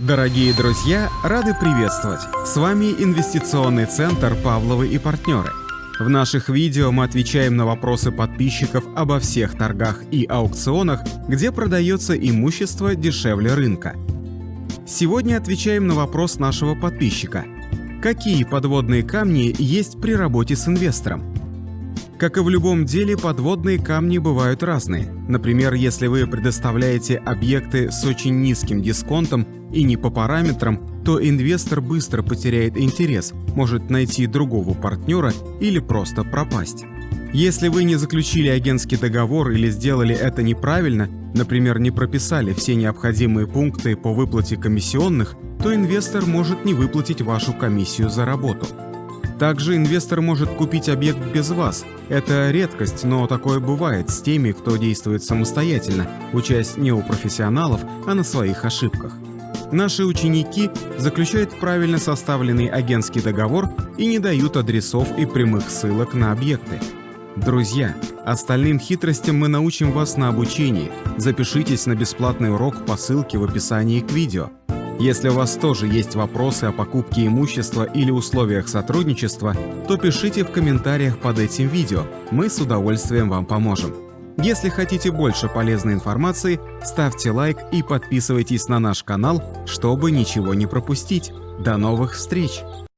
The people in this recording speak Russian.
Дорогие друзья, рады приветствовать! С вами инвестиционный центр «Павловы и партнеры». В наших видео мы отвечаем на вопросы подписчиков обо всех торгах и аукционах, где продается имущество дешевле рынка. Сегодня отвечаем на вопрос нашего подписчика. Какие подводные камни есть при работе с инвестором? Как и в любом деле, подводные камни бывают разные. Например, если вы предоставляете объекты с очень низким дисконтом и не по параметрам, то инвестор быстро потеряет интерес, может найти другого партнера или просто пропасть. Если вы не заключили агентский договор или сделали это неправильно, например, не прописали все необходимые пункты по выплате комиссионных, то инвестор может не выплатить вашу комиссию за работу. Также инвестор может купить объект без вас. Это редкость, но такое бывает с теми, кто действует самостоятельно, учась не у профессионалов, а на своих ошибках. Наши ученики заключают правильно составленный агентский договор и не дают адресов и прямых ссылок на объекты. Друзья, остальным хитростям мы научим вас на обучении. Запишитесь на бесплатный урок по ссылке в описании к видео. Если у вас тоже есть вопросы о покупке имущества или условиях сотрудничества, то пишите в комментариях под этим видео, мы с удовольствием вам поможем. Если хотите больше полезной информации, ставьте лайк и подписывайтесь на наш канал, чтобы ничего не пропустить. До новых встреч!